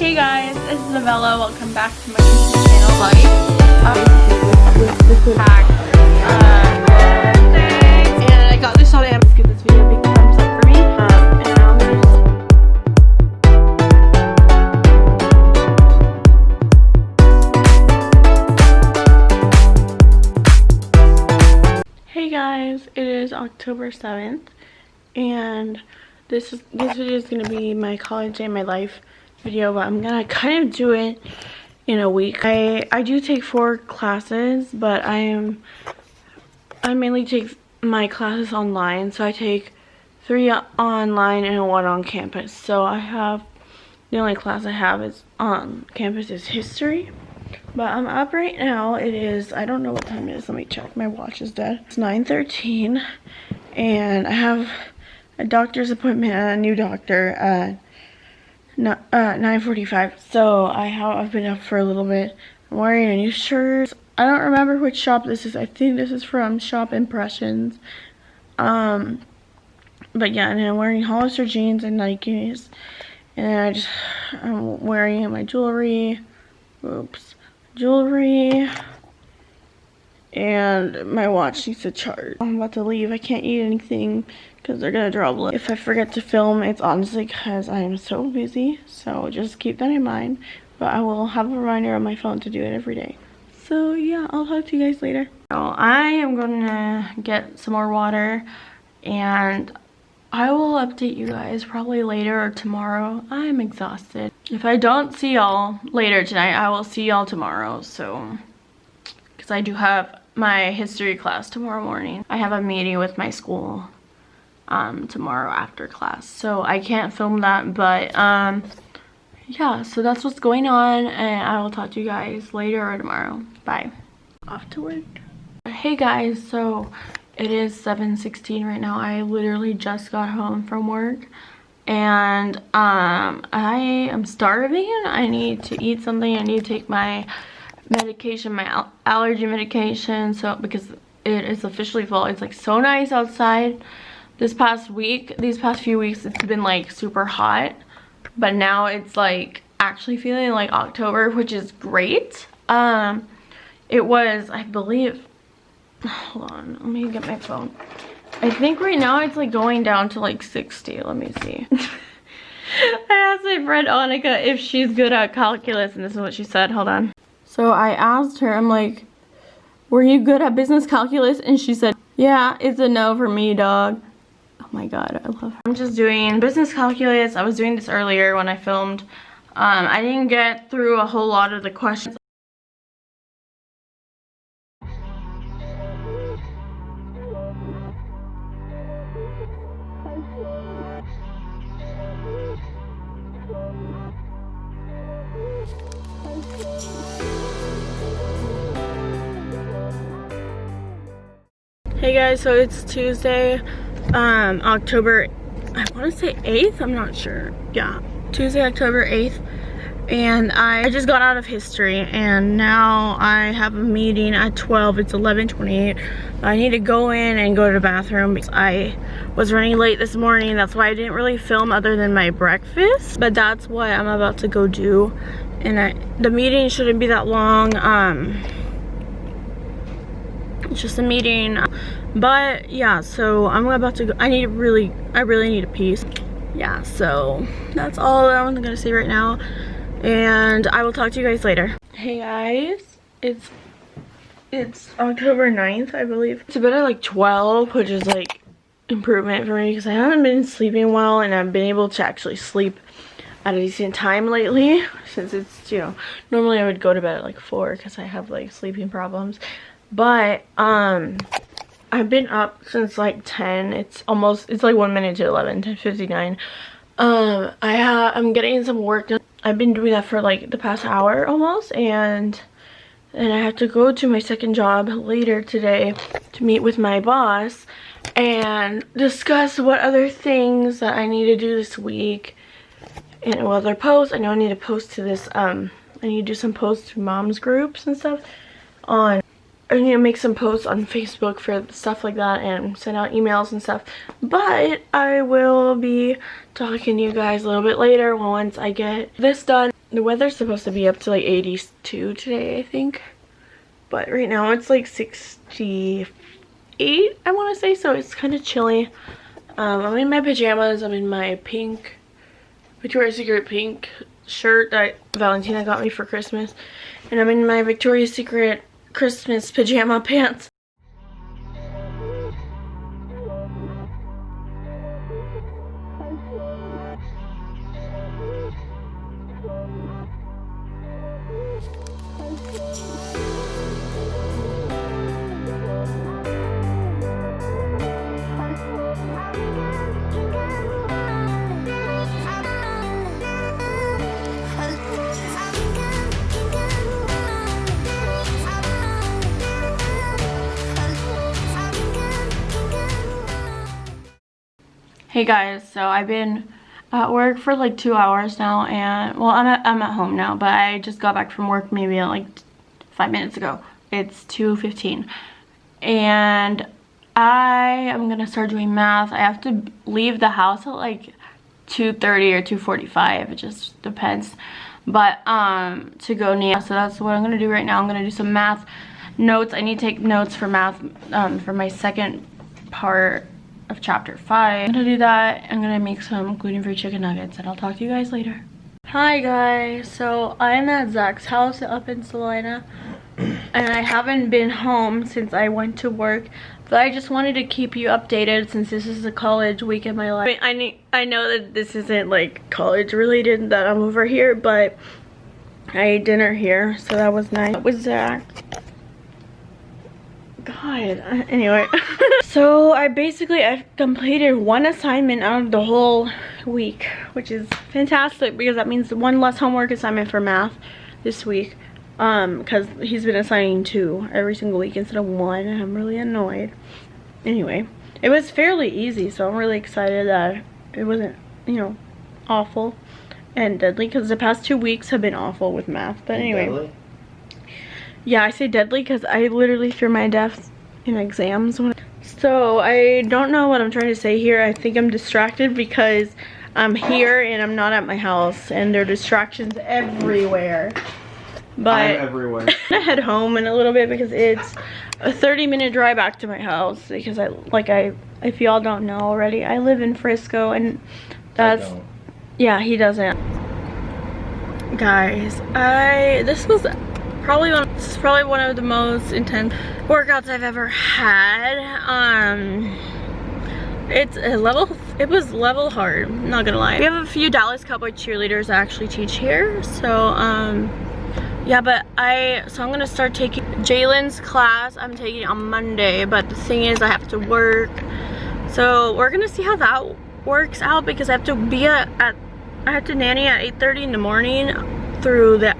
Hey guys, this is Novella. Welcome back to my YouTube channel. Like, um, packed, uh, and I got this. Give this video a big thumbs up for me. And I'm Hey guys, it is October 7th and this is this video is gonna be my college day in my life video but I'm gonna kind of do it in a week. I I do take four classes but I am I mainly take my classes online so I take three online and one on campus. So I have the only class I have is on campus is history. But I'm up right now. It is, I don't know what time it is. Let me check. My watch is dead. It's 9.13 and I have a doctor's appointment a new doctor uh, 9.45. So I have, I've been up for a little bit. I'm wearing a new shirt. I don't remember which shop this is. I think this is from Shop Impressions. Um, but yeah, and I'm wearing Hollister jeans and Nikes. And I just, I'm wearing my jewelry. Oops jewelry and my watch needs to charge. I'm about to leave. I can't eat anything because they're gonna draw blood. If I forget to film, it's honestly because I am so busy. So just keep that in mind. But I will have a reminder on my phone to do it every day. So yeah, I'll talk to you guys later. So I am gonna get some more water and I will update you guys probably later or tomorrow. I'm exhausted. If I don't see y'all later tonight, I will see y'all tomorrow. So, because I do have my history class tomorrow morning. I have a meeting with my school um, tomorrow after class. So I can't film that, but um, yeah, so that's what's going on. And I will talk to you guys later or tomorrow. Bye. Off to work. Hey guys, so it is 7.16 right now. I literally just got home from work and um, I am starving. I need to eat something. I need to take my medication, my al allergy medication, so because it is officially fall. It's like so nice outside. This past week, these past few weeks, it's been like super hot, but now it's like actually feeling like October, which is great. Um, it was, I believe, hold on let me get my phone i think right now it's like going down to like 60 let me see i asked my friend Annika if she's good at calculus and this is what she said hold on so i asked her i'm like were you good at business calculus? And she said yeah it's a no for me dog. Oh my god i love her. I'm just doing business calculus. I was doing this earlier when i filmed. Um, i didn't get through a whole lot of the questions Hey guys, so it's Tuesday, um, October, I want to say 8th, I'm not sure. Yeah, Tuesday, October 8th. And I just got out of history and now I have a meeting at 12, it's 11.28. I need to go in and go to the bathroom because I was running late this morning. That's why I didn't really film other than my breakfast. But that's what I'm about to go do. And I, the meeting shouldn't be that long. Um, it's just a meeting. But yeah so i'm about to go i need really i really need a piece. Yeah so that's all i'm gonna say right now. And i will talk to you guys later. Hey guys. It's it's october 9th i believe. It's a bit of like 12 which is like improvement for me because i haven't been sleeping well and i've been able to actually sleep at a decent time lately. Since it's you know normally i would go to bed at like four because i have like sleeping problems but um i've been up since like 10 it's almost it's like one minute to 11 10 59 um i have i'm getting some work done. I've been doing that for like the past hour almost and and i have to go to my second job later today to meet with my boss and discuss what other things that i need to do this week. And other posts i know i need to post to this um i need to do some posts to moms groups and stuff on Need to make some posts on Facebook for stuff like that and send out emails and stuff. But I will be talking to you guys a little bit later once I get this done. The weather's supposed to be up to like 82 today, I think. But right now it's like 68, I want to say. So it's kind of chilly. Um, I'm in my pajamas. I'm in my pink, Victoria's Secret pink shirt that Valentina got me for Christmas. And I'm in my Victoria's Secret Christmas pajama pants. Hey guys, so I've been at work for like two hours now and well I'm at, I'm at home now but I just got back from work maybe like five minutes ago. It's 2.15 and I am gonna start doing math. I have to leave the house at like 2.30 or 2.45 it just depends but um to go near so that's what I'm gonna do right now. I'm gonna do some math notes. I need to take notes for math um, for my second part of chapter 5. I'm gonna do that. I'm gonna make some gluten-free chicken nuggets and I'll talk to you guys later. Hi guys, so I'm at Zach's house up in Celina and I haven't been home since I went to work but I just wanted to keep you updated since this is a college week in my life. I, mean, I, I know that this isn't like college related that I'm over here but I ate dinner here so that was nice. With Zach god anyway. So i basically i've completed one assignment out of the whole week which is fantastic because that means one less homework assignment for math this week um because he's been assigning two every single week instead of one and i'm really annoyed. Anyway it was fairly easy so i'm really excited that it wasn't you know awful and deadly because the past two weeks have been awful with math but anyway yeah, I say deadly because I literally threw my deaths in exams. So I don't know what I'm trying to say here. I think I'm distracted because I'm here and I'm not at my house and there are distractions everywhere. But I'm everywhere. I'm gonna head home in a little bit because it's a 30 minute drive back to my house because I like I if y'all don't know already I live in Frisco and that's yeah he doesn't guys I this was probably one this is probably one of the most intense workouts I've ever had. Um it's a level it was level hard not gonna lie. We have a few Dallas Cowboy cheerleaders that actually teach here so um yeah but I so I'm gonna start taking Jalen's class I'm taking on Monday but the thing is I have to work. So we're gonna see how that works out because I have to be at, at I have to nanny at 8:30 in the morning through the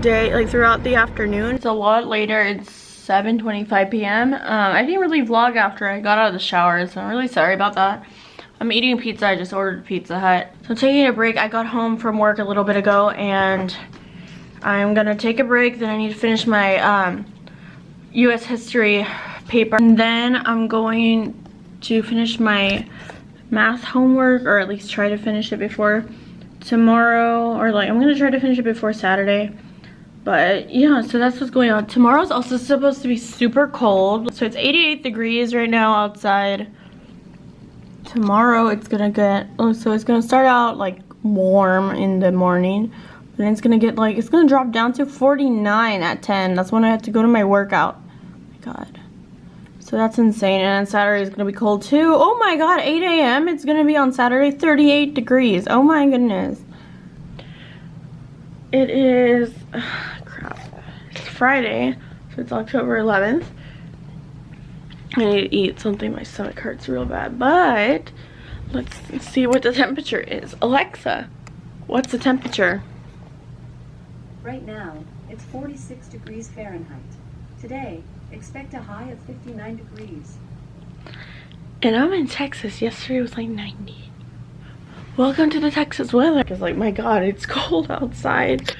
day, like throughout the afternoon. It's a lot later. It's 7.25 p.m. Um, I didn't really vlog after I got out of the shower, so I'm really sorry about that. I'm eating pizza. I just ordered Pizza Hut. So taking a break. I got home from work a little bit ago, and I'm gonna take a break. Then I need to finish my um, U.S. history paper. And then I'm going to finish my math homework, or at least try to finish it before tomorrow, or like I'm gonna try to finish it before Saturday. But yeah, so that's what's going on. Tomorrow's also supposed to be super cold. So it's 88 degrees right now outside. Tomorrow it's gonna get, oh, so it's gonna start out like warm in the morning. Then it's gonna get like, it's gonna drop down to 49 at 10. That's when I have to go to my workout. Oh my God. So that's insane. And Saturday is gonna be cold too. Oh my God, 8 a.m. It's gonna be on Saturday, 38 degrees. Oh my goodness. It is, Friday, so it's October 11th. I need to eat something, my stomach hurts real bad, but let's see what the temperature is. Alexa, what's the temperature? Right now, it's 46 degrees Fahrenheit. Today, expect a high of 59 degrees. And I'm in Texas. Yesterday was like 90. Welcome to the Texas weather. Because like, my God, it's cold outside.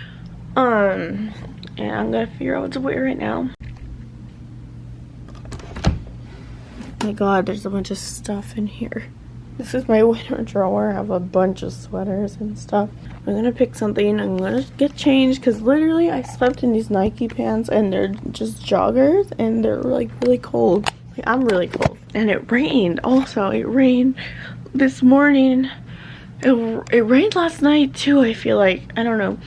Um, and I'm gonna figure out what to wear right now. my god, there's a bunch of stuff in here. This is my winter drawer. I have a bunch of sweaters and stuff. I'm gonna pick something. I'm gonna get changed because literally I slept in these Nike pants and they're just joggers and they're like really cold. Like, I'm really cold. And it rained also. It rained this morning. It, it rained last night too, I feel like. I don't know.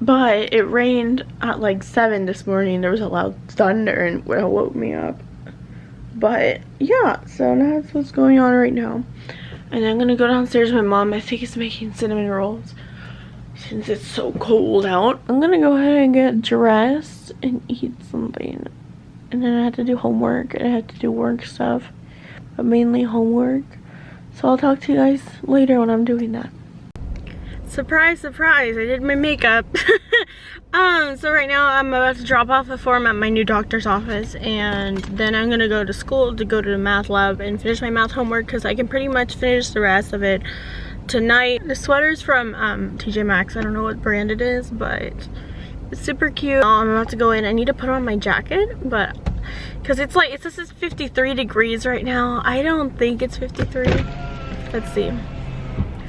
But it rained at like 7 this morning. There was a loud thunder and it woke me up. But yeah, so that's what's going on right now. And I'm gonna go downstairs. My mom, I think, is making cinnamon rolls since it's so cold out. I'm gonna go ahead and get dressed and eat something. And then I have to do homework and I have to do work stuff, but mainly homework. So I'll talk to you guys later when I'm doing that. Surprise, surprise, I did my makeup. um, so right now I'm about to drop off a form at my new doctor's office and then I'm gonna go to school to go to the math lab and finish my math homework because I can pretty much finish the rest of it tonight. The sweater's from um, TJ Maxx, I don't know what brand it is, but it's super cute. I'm about to go in, I need to put on my jacket, but because it's like, it says it's 53 degrees right now. I don't think it's 53. Let's see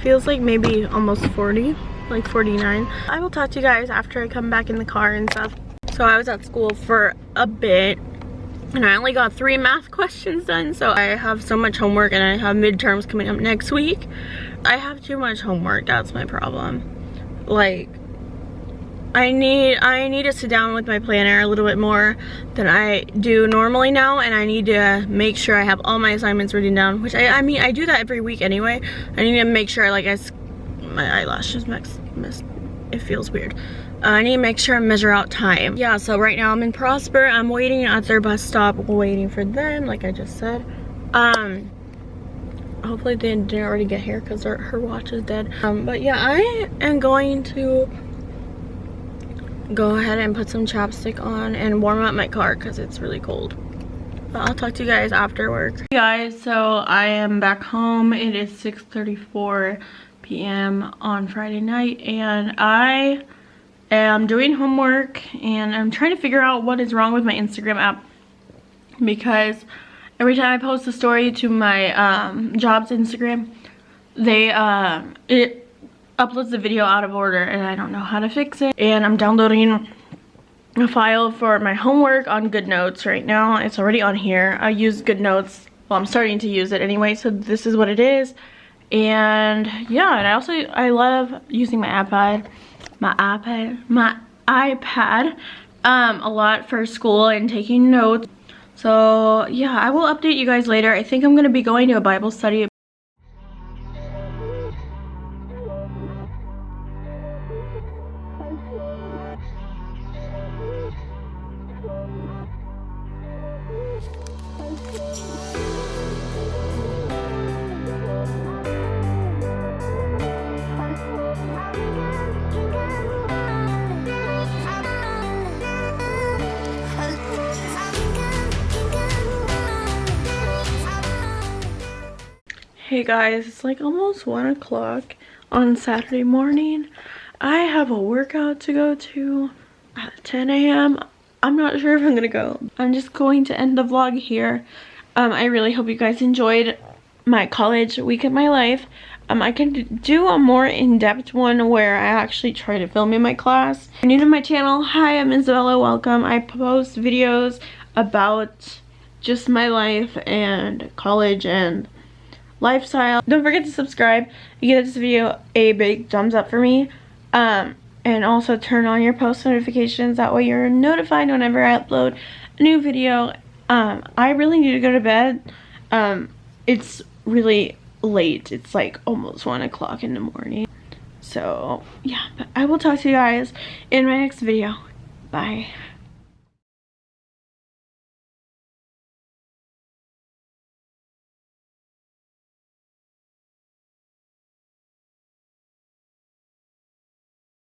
feels like maybe almost 40 like 49 i will talk to you guys after i come back in the car and stuff. So i was at school for a bit and i only got three math questions done so i have so much homework and i have midterms coming up next week. I have too much homework that's my problem. Like I need I need to sit down with my planner a little bit more than I do normally now and I need to make sure I have all my assignments written down which I, I mean I do that every week anyway. I need to make sure like I my eyelashes missed it feels weird. Uh, I need to make sure I measure out time. Yeah so right now I'm in Prosper. I'm waiting at their bus stop waiting for them like I just said. Um hopefully they didn't already get here because her watch is dead. Um but yeah I am going to go ahead and put some chapstick on and warm up my car because it's really cold. But I'll talk to you guys after work. Hey guys, so I am back home. It is 6.34 p.m. on Friday night and I am doing homework and I'm trying to figure out what is wrong with my Instagram app because every time I post a story to my um, job's Instagram, they, uh, it uploads the video out of order and I don't know how to fix it. And I'm downloading a file for my homework on GoodNotes right now. It's already on here. I use GoodNotes. Well, I'm starting to use it anyway, so this is what it is. And yeah, and I also, I love using my iPad, my iPad, my iPad um, a lot for school and taking notes. So yeah, I will update you guys later. I think I'm going to be going to a Bible study Hey guys, it's like almost 1 o'clock on Saturday morning. I have a workout to go to at 10 a.m. I'm not sure if I'm gonna go. I'm just going to end the vlog here. Um, I really hope you guys enjoyed my college week of my life. Um, I can do a more in-depth one where I actually try to film in my class. If you're new to my channel, hi, I'm Isabella, welcome. I post videos about just my life and college and lifestyle. Don't forget to subscribe and give this video a big thumbs up for me. Um, and also turn on your post notifications. That way you're notified whenever I upload a new video. Um, I really need to go to bed. Um, it's really late. It's like almost 1 o'clock in the morning. So, yeah. But I will talk to you guys in my next video. Bye.